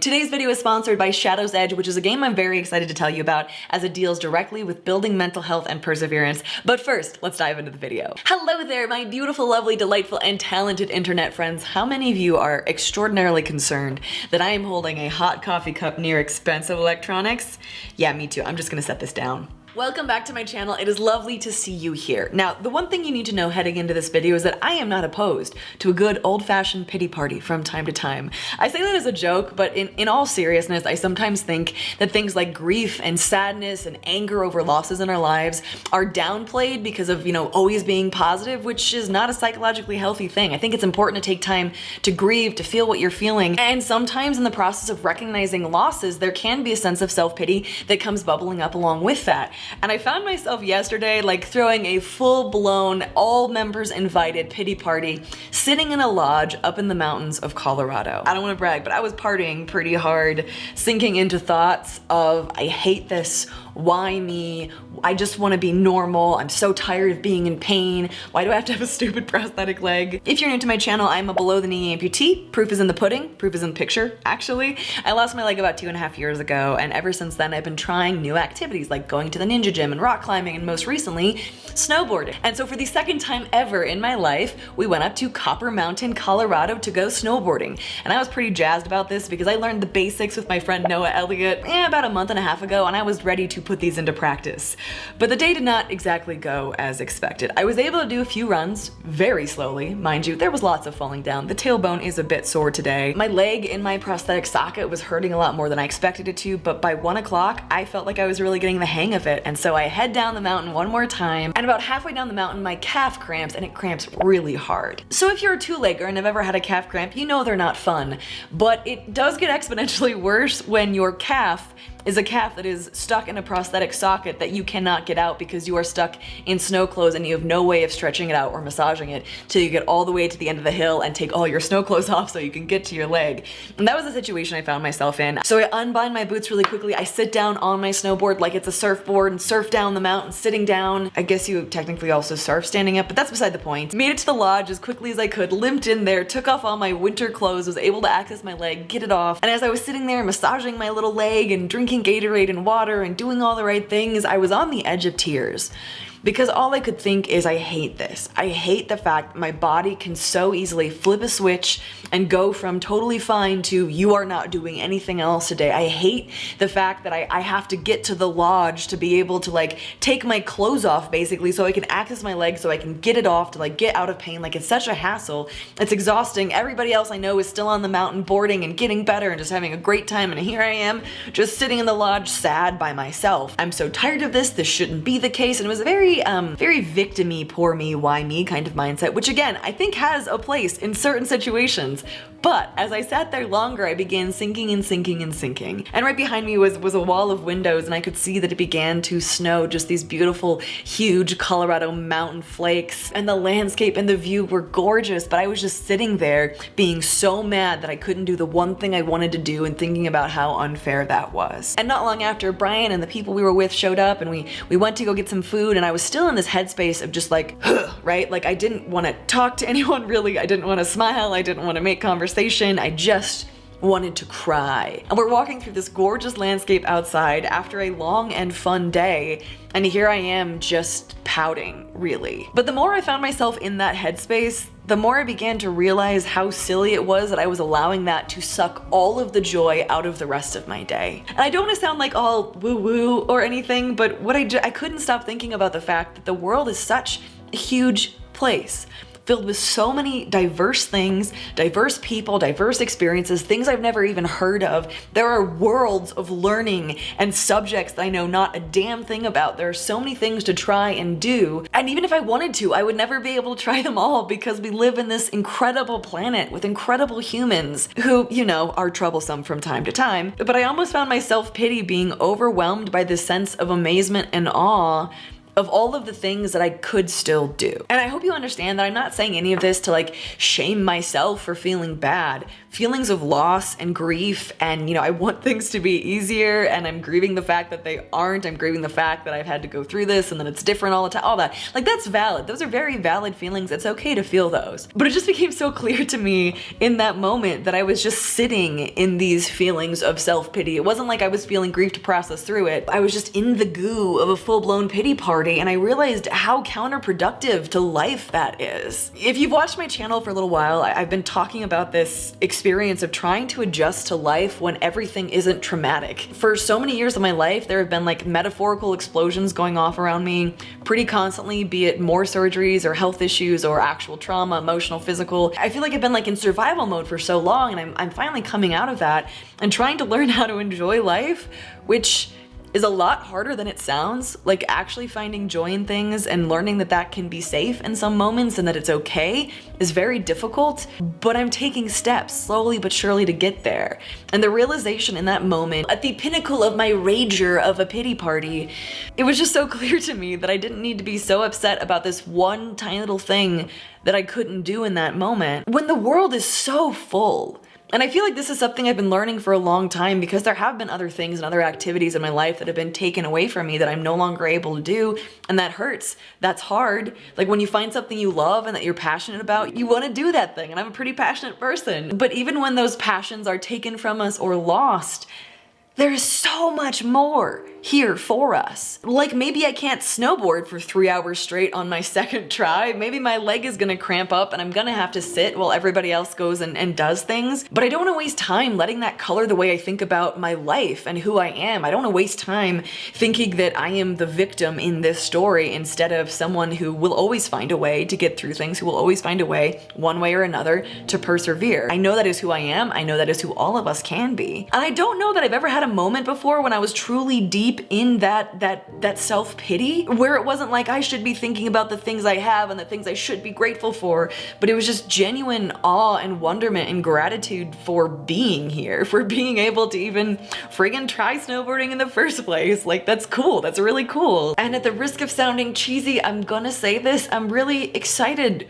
Today's video is sponsored by Shadow's Edge, which is a game I'm very excited to tell you about as it deals directly with building mental health and perseverance. But first, let's dive into the video. Hello there, my beautiful, lovely, delightful, and talented internet friends. How many of you are extraordinarily concerned that I am holding a hot coffee cup near expensive electronics? Yeah, me too. I'm just gonna set this down. Welcome back to my channel. It is lovely to see you here. Now, the one thing you need to know heading into this video is that I am not opposed to a good old-fashioned pity party from time to time. I say that as a joke, but in, in all seriousness, I sometimes think that things like grief and sadness and anger over losses in our lives are downplayed because of, you know, always being positive, which is not a psychologically healthy thing. I think it's important to take time to grieve, to feel what you're feeling, and sometimes in the process of recognizing losses, there can be a sense of self-pity that comes bubbling up along with that. And I found myself yesterday like throwing a full-blown, all members invited pity party, sitting in a lodge up in the mountains of Colorado. I don't want to brag, but I was partying pretty hard, sinking into thoughts of, I hate this, why me? I just want to be normal. I'm so tired of being in pain. Why do I have to have a stupid prosthetic leg? If you're new to my channel, I'm a below the knee amputee. Proof is in the pudding. Proof is in the picture, actually. I lost my leg about two and a half years ago, and ever since then I've been trying new activities like going to the ninja gym and rock climbing, and most recently, snowboarding. And so for the second time ever in my life, we went up to Copper Mountain, Colorado to go snowboarding. And I was pretty jazzed about this because I learned the basics with my friend Noah Elliott eh, about a month and a half ago, and I was ready to put these into practice. But the day did not exactly go as expected. I was able to do a few runs very slowly, mind you, there was lots of falling down. The tailbone is a bit sore today. My leg in my prosthetic socket was hurting a lot more than I expected it to, but by one o'clock, I felt like I was really getting the hang of it. And so I head down the mountain one more time, and about halfway down the mountain, my calf cramps, and it cramps really hard. So if you're a two-legger and have ever had a calf cramp, you know they're not fun, but it does get exponentially worse when your calf is a calf that is stuck in a prosthetic socket that you cannot get out because you are stuck in snow clothes and you have no way of stretching it out or massaging it till you get all the way to the end of the hill and take all your snow clothes off so you can get to your leg. And that was the situation I found myself in. So I unbind my boots really quickly. I sit down on my snowboard like it's a surfboard and surf down the mountain sitting down. I guess you technically also surf standing up, but that's beside the point. Made it to the lodge as quickly as I could, limped in there, took off all my winter clothes, was able to access my leg, get it off. And as I was sitting there massaging my little leg and drinking drinking Gatorade and water and doing all the right things, I was on the edge of tears because all I could think is I hate this. I hate the fact my body can so easily flip a switch and go from totally fine to you are not doing anything else today. I hate the fact that I, I have to get to the lodge to be able to like take my clothes off basically so I can access my leg so I can get it off to like get out of pain. Like it's such a hassle. It's exhausting. Everybody else I know is still on the mountain boarding and getting better and just having a great time and here I am just sitting in the lodge sad by myself. I'm so tired of this. This shouldn't be the case and it was a very um, very victimy, poor me, why me kind of mindset, which again, I think has a place in certain situations. But as I sat there longer, I began sinking and sinking and sinking. And right behind me was, was a wall of windows and I could see that it began to snow, just these beautiful, huge Colorado mountain flakes. And the landscape and the view were gorgeous, but I was just sitting there being so mad that I couldn't do the one thing I wanted to do and thinking about how unfair that was. And not long after, Brian and the people we were with showed up and we, we went to go get some food and I was still in this headspace of just like, right? Like I didn't want to talk to anyone really. I didn't want to smile. I didn't want to make conversation. I just wanted to cry. And we're walking through this gorgeous landscape outside after a long and fun day, and here I am just pouting, really. But the more I found myself in that headspace, the more I began to realize how silly it was that I was allowing that to suck all of the joy out of the rest of my day. And I don't want to sound like all woo-woo or anything, but what I, I couldn't stop thinking about the fact that the world is such a huge place filled with so many diverse things, diverse people, diverse experiences, things I've never even heard of. There are worlds of learning and subjects that I know not a damn thing about. There are so many things to try and do. And even if I wanted to, I would never be able to try them all because we live in this incredible planet with incredible humans who, you know, are troublesome from time to time. But I almost found my self-pity being overwhelmed by this sense of amazement and awe of all of the things that I could still do. And I hope you understand that I'm not saying any of this to like shame myself for feeling bad. feelings of loss and grief and, you know, I want things to be easier and I'm grieving the fact that they aren't. I'm grieving the fact that I've had to go through this and then it's different all the time, all that. Like that's valid. Those are very valid feelings. It's okay to feel those. But it just became so clear to me in that moment that I was just sitting in these feelings of self-pity. It wasn't like I was feeling grief to process through it. I was just in the goo of a full-blown pity party and I realized how counterproductive to life that is. If you've watched my channel for a little while, I've been talking about this experience of trying to adjust to life when everything isn't traumatic. For so many years of my life, there have been like metaphorical explosions going off around me pretty constantly, be it more surgeries or health issues or actual trauma, emotional, physical. I feel like I've been like in survival mode for so long and I'm, I'm finally coming out of that and trying to learn how to enjoy life, which is a lot harder than it sounds. Like actually finding joy in things and learning that that can be safe in some moments and that it's okay is very difficult, but I'm taking steps slowly but surely to get there. And the realization in that moment, at the pinnacle of my rager of a pity party, it was just so clear to me that I didn't need to be so upset about this one tiny little thing that I couldn't do in that moment. When the world is so full and I feel like this is something I've been learning for a long time because there have been other things and other activities in my life that have been taken away from me that I'm no longer able to do. And that hurts. That's hard. Like when you find something you love and that you're passionate about, you want to do that thing. And I'm a pretty passionate person. But even when those passions are taken from us or lost, there is so much more here for us. Like maybe I can't snowboard for three hours straight on my second try. Maybe my leg is gonna cramp up and I'm gonna have to sit while everybody else goes and, and does things. But I don't wanna waste time letting that color the way I think about my life and who I am. I don't wanna waste time thinking that I am the victim in this story instead of someone who will always find a way to get through things, who will always find a way, one way or another, to persevere. I know that is who I am. I know that is who all of us can be. And I don't know that I've ever had a moment before when I was truly deep deep in that that that self-pity where it wasn't like I should be thinking about the things I have and the things I should be grateful for, but it was just genuine awe and wonderment and gratitude for being here, for being able to even friggin' try snowboarding in the first place. Like that's cool, that's really cool. And at the risk of sounding cheesy, I'm gonna say this, I'm really excited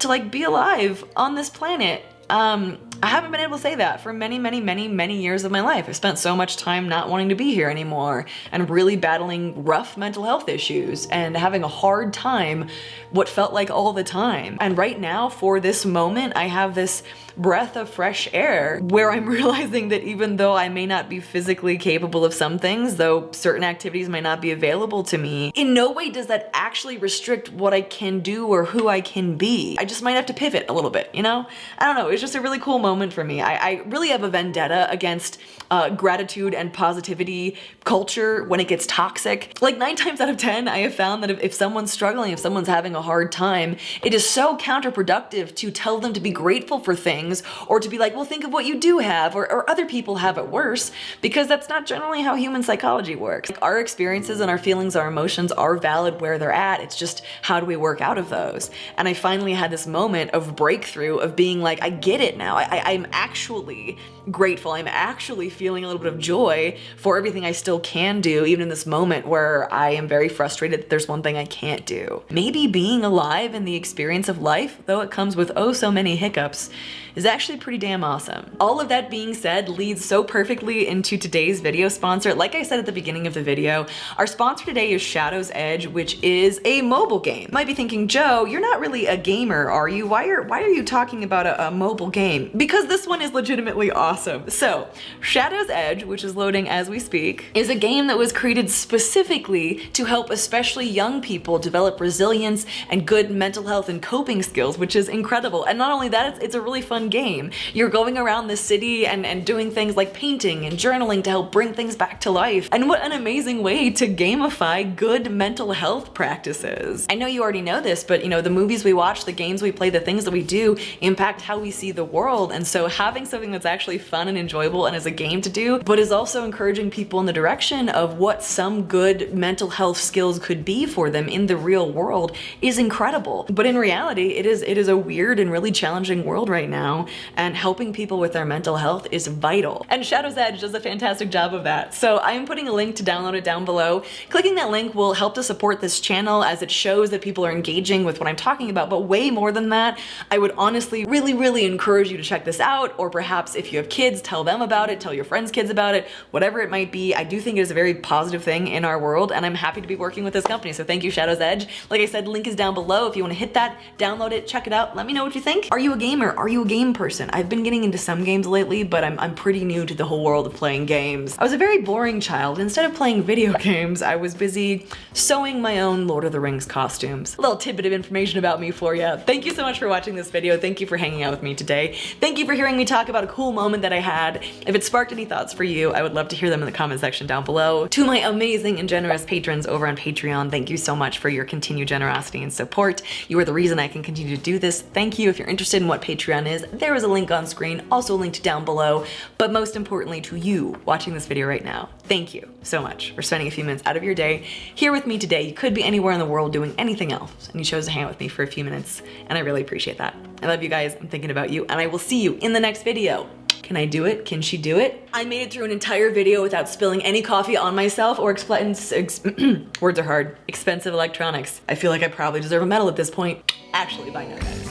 to like be alive on this planet. Um, I haven't been able to say that for many, many, many, many years of my life. I've spent so much time not wanting to be here anymore and really battling rough mental health issues and having a hard time what felt like all the time. And right now, for this moment, I have this breath of fresh air where I'm realizing that even though I may not be physically capable of some things, though certain activities might not be available to me, in no way does that actually restrict what I can do or who I can be. I just might have to pivot a little bit, you know? I don't know, it's just a really cool moment for me. I, I really have a vendetta against uh, gratitude and positivity culture when it gets toxic. Like nine times out of 10, I have found that if, if someone's struggling, if someone's having a hard time, it is so counterproductive to tell them to be grateful for things things or to be like, well, think of what you do have or, or other people have it worse because that's not generally how human psychology works. Like our experiences and our feelings, our emotions are valid where they're at. It's just how do we work out of those? And I finally had this moment of breakthrough of being like, I get it now. I, I'm actually grateful. I'm actually feeling a little bit of joy for everything I still can do, even in this moment where I am very frustrated that there's one thing I can't do. Maybe being alive and the experience of life, though it comes with oh so many hiccups, is actually pretty damn awesome. All of that being said leads so perfectly into today's video sponsor. Like I said at the beginning of the video, our sponsor today is Shadow's Edge, which is a mobile game. You might be thinking, Joe, you're not really a gamer, are you? Why are, why are you talking about a, a mobile game? Because this one is legitimately awesome. So, Shadow's Edge, which is loading as we speak, is a game that was created specifically to help especially young people develop resilience and good mental health and coping skills, which is incredible. And not only that, it's, it's a really fun game. You're going around the city and, and doing things like painting and journaling to help bring things back to life. And what an amazing way to gamify good mental health practices. I know you already know this, but you know, the movies we watch, the games we play, the things that we do impact how we see the world. And so having something that's actually fun and enjoyable and is a game to do, but is also encouraging people in the direction of what some good mental health skills could be for them in the real world is incredible. But in reality, it is, it is a weird and really challenging world right now now, and helping people with their mental health is vital. And Shadow's Edge does a fantastic job of that. So I'm putting a link to download it down below. Clicking that link will help to support this channel as it shows that people are engaging with what I'm talking about, but way more than that, I would honestly really, really encourage you to check this out, or perhaps if you have kids, tell them about it, tell your friends' kids about it, whatever it might be. I do think it is a very positive thing in our world, and I'm happy to be working with this company. So thank you, Shadow's Edge. Like I said, link is down below. If you want to hit that, download it, check it out. Let me know what you think. Are you a gamer? Are you a game person? I've been getting into some games lately, but I'm, I'm pretty new to the whole world of playing games. I was a very boring child. Instead of playing video games, I was busy sewing my own Lord of the Rings costumes. A little tidbit of information about me for you. Thank you so much for watching this video. Thank you for hanging out with me today. Thank you for hearing me talk about a cool moment that I had. If it sparked any thoughts for you, I would love to hear them in the comment section down below. To my amazing and generous patrons over on Patreon, thank you so much for your continued generosity and support. You are the reason I can continue to do this. Thank you. If you're interested in what Patreon is, there is a link on screen, also linked down below. But most importantly to you watching this video right now, thank you so much for spending a few minutes out of your day here with me today. You could be anywhere in the world doing anything else, and you chose to hang out with me for a few minutes, and I really appreciate that. I love you guys. I'm thinking about you, and I will see you in the next video. Can I do it? Can she do it? I made it through an entire video without spilling any coffee on myself or expense, ex words are hard, expensive electronics. I feel like I probably deserve a medal at this point. Actually, bye now guys.